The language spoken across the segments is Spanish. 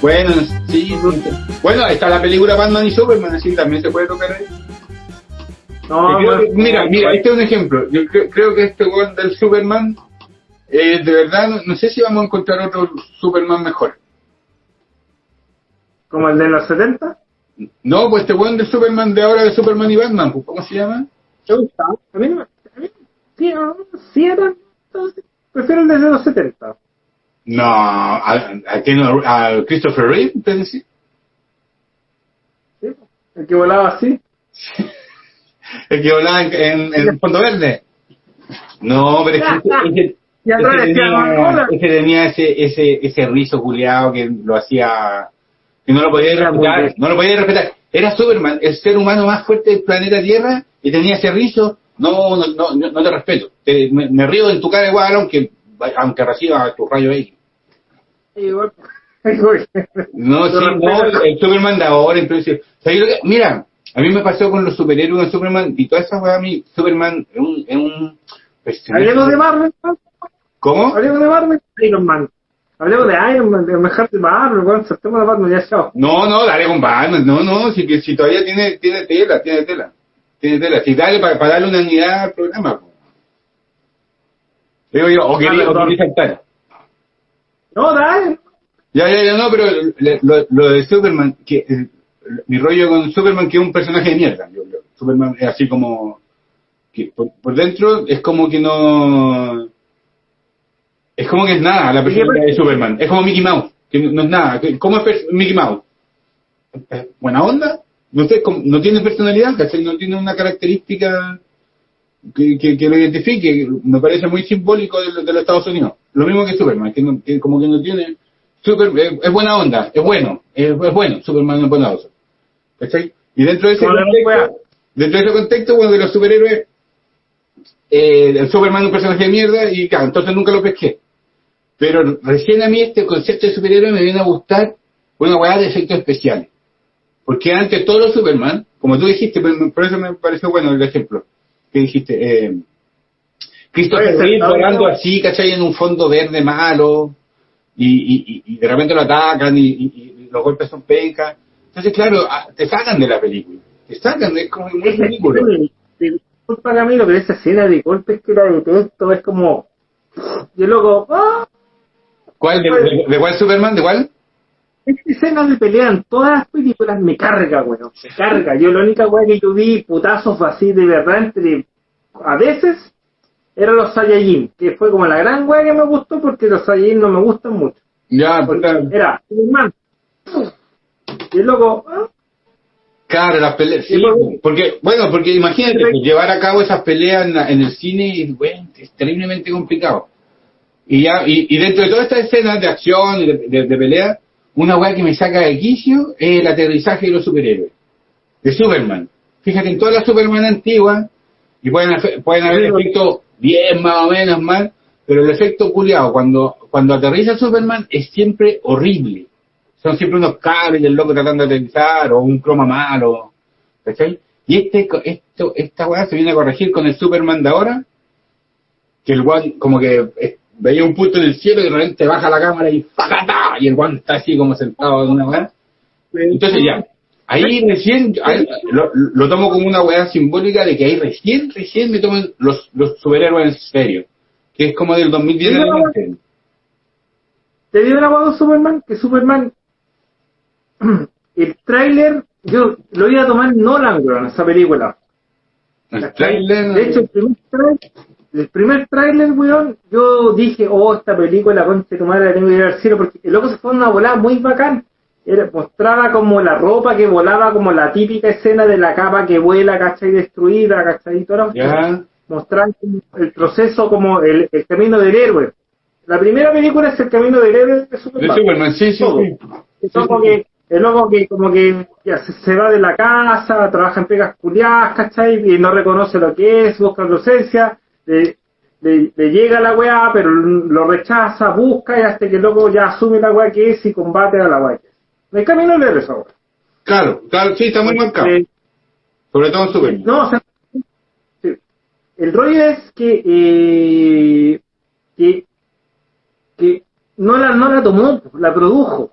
Bueno, sí. Bueno, está la película Batman y Superman, así también se puede tocar ahí. No, Creo no, que- mira, mira, este es un ejemplo. Yo cre- creo que este weón del Superman, eh, de verdad, no, no sé si vamos a encontrar otro Superman mejor. Como el de los 70. No, pues este weón del Superman de ahora de Superman y Batman, pues, ¿cómo se llama? ¿Te gusta? A mí no me. a mí- Sí, sí era. Prefiero el de los 70. No, a, a, quién? a Christopher Reeve, ¿te decís? ¿sí? El que volaba así. El que volaba en, en, en Fondo Verde. No, pero es que ese, decía tenía, ese tenía ese, ese, ese rizo culiado que lo hacía, que no lo podía respetar, no lo podía respetar. Era Superman, el ser humano más fuerte del planeta Tierra, y tenía ese rizo, no, no, no, no, te respeto. Te- me, me río en tu cara igual, aunque, aunque reciba tu rayo X. Igual. igual. No, sí, no, el Superman de ahora, entonces, ¿sabes lo que? Mira, a mí me pasó con los superhéroes de Superman, y toda esa weá a mí, Superman es un, es un personaje- de Marvel. ¿Cómo? Hablemos de Marvel. Iron Man. Hablemos de Iron Man, de mejor de Marvel, weón. Saltemos de Batman, ya chao. No, no, dale con Batman, no, no, si, que- si todavía tiene, tiene tela, tiene tela, tiene tela, si dale para, para darle una unidad al programa. Digo yo, o quería, o quería saltar. No, dale. Ya, ya, ya, no, pero le- lo, lo de Superman, que eh, mi rollo con Superman que es un personaje de mierda. Yo- yo- Superman es así como que por, por dentro es como que no es como que es nada la personalidad de Superman. Es como Mickey Mouse, que no, es nada. ¿Cómo es Mickey Mouse? ¿Es ¿Buena onda? No sé, no tiene personalidad, ¿cachai? No tiene una característica que, que, que lo identifique. Me parece muy simbólico de, los- de los Estados Unidos. Lo mismo que Superman, que, no- que como que no tiene... Super, es, es buena onda, es bueno, es, es bueno, Superman es buena onda. ¿Cachai? Y dentro de ese contexto, dentro de ese contexto, bueno, de los superhéroes, eh, el Superman es un personaje de mierda y claro, entonces nunca lo pesqué. Pero recién a mí este concepto de superhéroe me viene a gustar una weá de efectos especiales. Porque antes todos los Superman, como tú dijiste, por eso me pareció bueno el ejemplo que dijiste, eh, Christopher volando así, ¿cachai? En un fondo verde malo, y, y, y- y de repente lo atacan y, y- y los golpes son pencas. Entonces, claro, ah, te sacan de la película. Te sacan, es como muy ridículo. Disculpa Camilo, pero esa escena de golpes que la detesto es como. Yo loco, ¡ah! ¿Cuál? ¿De, de- de cuál Superman? ¿De cuál? Esa escena de pelea en todas las películas me carga, weón. Me carga. Yo la única weá que yo vi putazos así de verdad entre. A veces eran los Saiyajin, que fue como la gran weá que me gustó porque los Saiyajin no me gustan mucho. Ya, Porque era Superman. Y el loco, ¡ah! claro, las peleas. Sí, Sí, porque- bueno, porque imagínate, pues, llevar a cabo esas peleas en, la- en el cine es, bueno, es terriblemente complicado. Y ya, y, y dentro de todas estas escenas de acción y de, de- de pelea, una weá que me saca de quicio es el aterrizaje de los superhéroes. De Superman. Fíjate, en todas las Superman antiguas, y pueden, pueden haber efectos bien más o menos mal, pero el efecto culiado cuando, cuando aterriza Superman es siempre horrible. Son siempre unos cables del loco tratando de aterrizar, o un croma malo, ¿cachai? Y este, esto, esta weá se viene a corregir con el Superman de ahora, que el guan como que veía un punto en el cielo y de repente baja la cámara y ¡pacata! y el guan está así como sentado en una weá. Entonces ya, ahí recién, ahí lo, lo tomo como una weá simbólica de que ahí recién, recién me toman los, los superhéroes en serio. Que es como del 2010 en Sí, no, adelante. ¿Te dio una voz Superman? Que Superman, el tráiler, yo lo iba a tomar Nolan, weón, esa película. El trailer, De hecho, el primer tráiler, el primer tráiler, weón, yo dije, oh, esta película, conche tu madre, la tengo que ir al cielo, porque el loco se fue a una volada muy bacán. Era, mostraba como la ropa que volaba, como la típica escena de la capa que vuela, ¿cachai? Destruida, ¿cachai? Y toda la mostrar el proceso como el, el camino del héroe. La primera película es el camino del héroe de de Superman. Superman, sí, sí, loco que, el loco que como que ya se, se va de la casa, trabaja en pegas culiadas, ¿cachai? Y no reconoce lo que es, busca ausencia, le, le, le llega la weá, pero lo rechaza, busca y hasta que el loco ya asume la weá que es y combate a la weá que es. El camino héroe esa weá. Claro, claro, sí, está muy marcado. Eh, Sobre todo en Superman. No, o sea, sí. el rollo es que, eh, que, que no la, no la tomó, la produjo.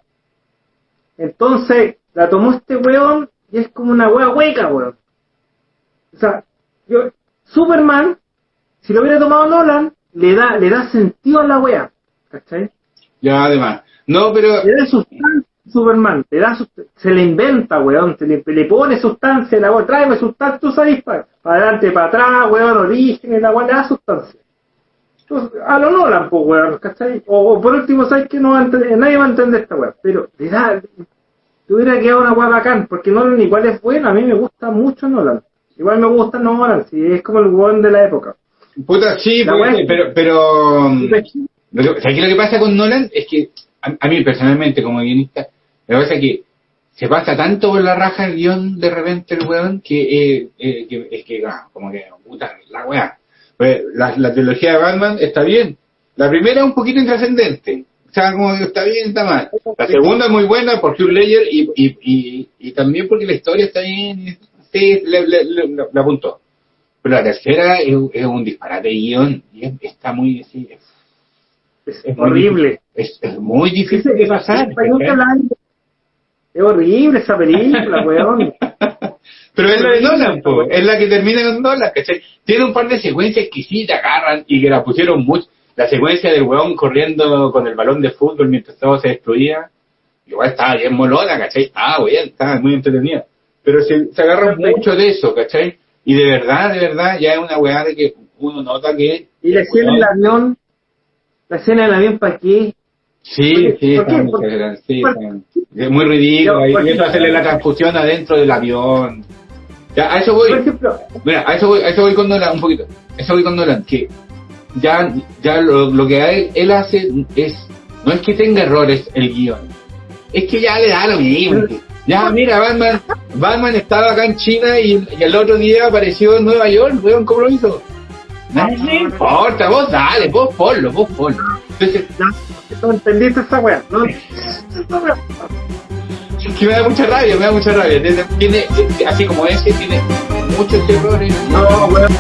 Entonces, la tomó este weón y es como una wea hueca, weón. O sea, yo, Superman, si lo hubiera tomado Nolan, le da, le da sentido a la wea. ¿Cachai? Ya, además. No, pero... Le da sustancia a Superman, le da se le inventa, weón, se le, le pone sustancia, la weón, tráeme sustancia, tú sabes, para, para adelante, para atrás, weón, origen, la weón, le da sustancia. Entonces, a lo Nolan, pues, weón, ¿cachai? O, o por último, ¿sabes que no va a entender, nadie va a entender esta weón, pero le da, te hubiera quedado una weá bacán, porque Nolan igual es bueno, a mí me gusta mucho Nolan. Igual me gusta Nolan, si es como el weón de la época. Puta, sí, puede pero... pero mm, lo que, ¿sabes qué lo que pasa con Nolan? Es que, a, a mí personalmente, como guionista, me pasa que se pasa tanto por la raja el guion de repente el weón que, eh, eh, que es que, ah, como que, puta, la weá. Pues, la, la trilogía de Batman está bien. La primera es un poquito intrascendente. O sea, como que está bien, está mal. La segunda es muy buena por Hugh Ledger y, y, y, y también porque la historia está bien. Sí, le, le, le- le- le apuntó. Pero la tercera es, es un disparate de guion y es- está muy, es, Es, horrible. Es, muy difícil de pasar. Es, horrible esa película, weón. Pero es la de Nolan, po, es la que termina con Nolan, ¿cachai? Tiene un par de secuencias que sí te agarran y que la pusieron mucho. La secuencia del weón corriendo con el balón de fútbol mientras todo se destruía, igual estaba bien molona, ¿cachai? Estaba bien, estaba muy entretenida. Pero se, se agarran mucho de eso, ¿cachai? Y de verdad, de verdad, ya es una weá de que uno nota que... Y la escena del avión, la escena del avión, ¿para qué? Sí, sí, está sí, ¿Por está- es muy ridículo. Y eso hacerle la transfusión adentro del avión. Ya, a eso voy. Por ejemplo, Mira, a eso voy, a eso voy con Nolan, un poquito. A eso voy con Nolan, que ya, ya lo, lo que él, él hace es, no es que tenga errores el guion, es que ya le da lo mismo. Ya, mira, Batman, Batman estaba acá en China y, y el otro día apareció en Nueva York, weón, ¿cómo lo hizo? Le importa, vos dale, vos ponlo, vos ponlo. Entonces, no entendiste esa weá. No que me da mucha rabia, me da mucha rabia. Tiene, tiene- así como ese, tiene muchos errores. No, weón.